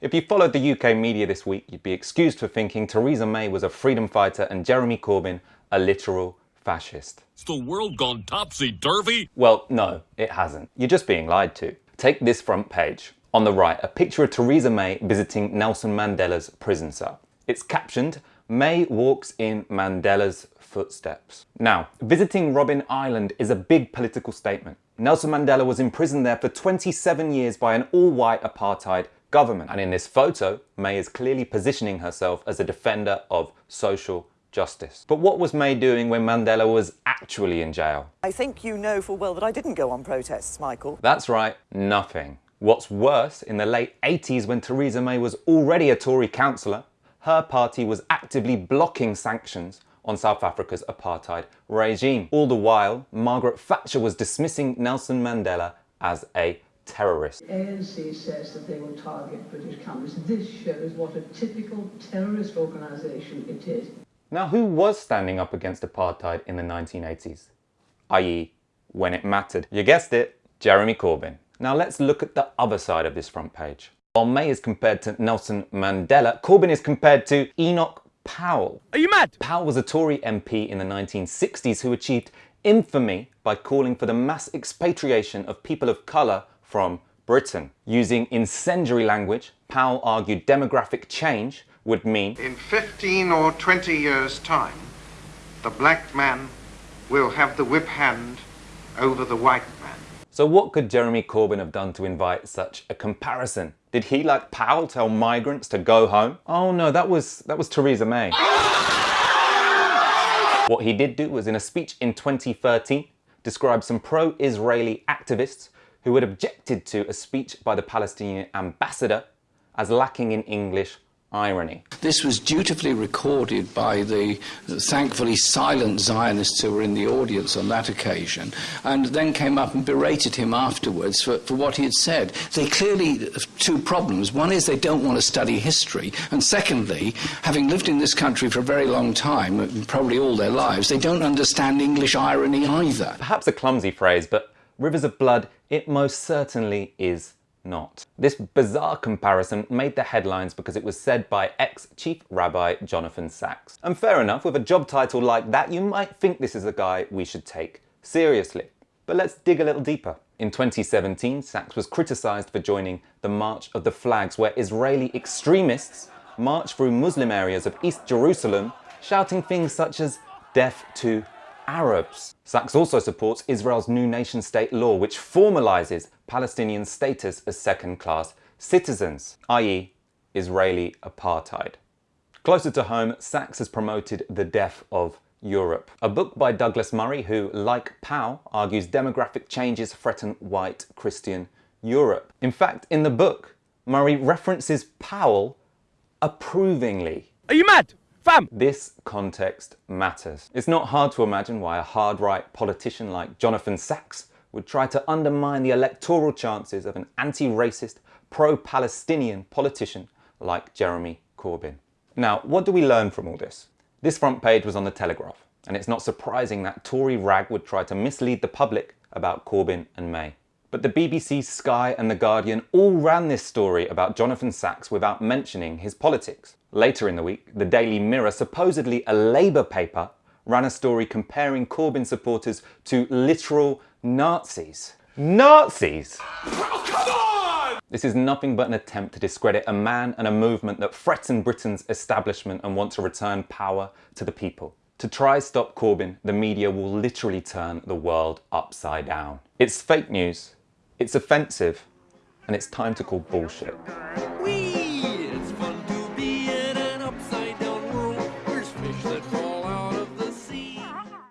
If you followed the UK media this week, you'd be excused for thinking Theresa May was a freedom fighter and Jeremy Corbyn a literal fascist. It's the world gone topsy-turvy? Well, no, it hasn't. You're just being lied to. Take this front page. On the right, a picture of Theresa May visiting Nelson Mandela's prison cell. It's captioned, May walks in Mandela's footsteps. Now, visiting Robben Island is a big political statement. Nelson Mandela was imprisoned there for 27 years by an all-white apartheid government. And in this photo, May is clearly positioning herself as a defender of social justice. But what was May doing when Mandela was actually in jail? I think you know full well that I didn't go on protests, Michael. That's right, nothing. What's worse, in the late 80s when Theresa May was already a Tory councillor, her party was actively blocking sanctions on South Africa's apartheid regime. All the while, Margaret Thatcher was dismissing Nelson Mandela as a terrorist. The ANC says that they will target British companies. This shows what a typical terrorist organisation it is. Now, who was standing up against apartheid in the 1980s? i.e., when it mattered. You guessed it, Jeremy Corbyn. Now let's look at the other side of this front page. While May is compared to Nelson Mandela, Corbyn is compared to Enoch Powell. Are you mad? Powell was a Tory MP in the 1960s who achieved infamy by calling for the mass expatriation of people of colour from Britain. Using incendiary language, Powell argued demographic change would mean In 15 or 20 years' time, the black man will have the whip hand over the white man. So what could Jeremy Corbyn have done to invite such a comparison? Did he, like Powell, tell migrants to go home? Oh no, that was, that was Theresa May. what he did do was in a speech in 2013, describe some pro-Israeli activists who had objected to a speech by the Palestinian ambassador as lacking in English irony. This was dutifully recorded by the thankfully silent Zionists who were in the audience on that occasion, and then came up and berated him afterwards for, for what he had said. They clearly have two problems. One is they don't want to study history, and secondly, having lived in this country for a very long time, probably all their lives, they don't understand English irony either. Perhaps a clumsy phrase, but Rivers of Blood, it most certainly is not. This bizarre comparison made the headlines because it was said by ex-Chief Rabbi Jonathan Sacks. And fair enough, with a job title like that, you might think this is a guy we should take seriously. But let's dig a little deeper. In 2017, Sacks was criticised for joining the March of the Flags, where Israeli extremists marched through Muslim areas of East Jerusalem, shouting things such as death to Arabs. Sacks also supports Israel's new nation state law which formalises Palestinian status as second-class citizens, i.e. Israeli apartheid. Closer to home, Sacks has promoted The Death of Europe, a book by Douglas Murray who, like Powell, argues demographic changes threaten white Christian Europe. In fact, in the book, Murray references Powell approvingly. Are you mad? Fam! This context matters. It's not hard to imagine why a hard-right politician like Jonathan Sacks would try to undermine the electoral chances of an anti-racist, pro-Palestinian politician like Jeremy Corbyn. Now, what do we learn from all this? This front page was on the Telegraph, and it's not surprising that Tory rag would try to mislead the public about Corbyn and May. But the BBC, Sky and The Guardian all ran this story about Jonathan Sacks without mentioning his politics. Later in the week, the Daily Mirror, supposedly a Labour paper, ran a story comparing Corbyn supporters to literal Nazis. Nazis! Oh, come on! This is nothing but an attempt to discredit a man and a movement that threaten Britain's establishment and want to return power to the people. To try stop Corbyn, the media will literally turn the world upside down. It's fake news, it's offensive, and it's time to call bullshit.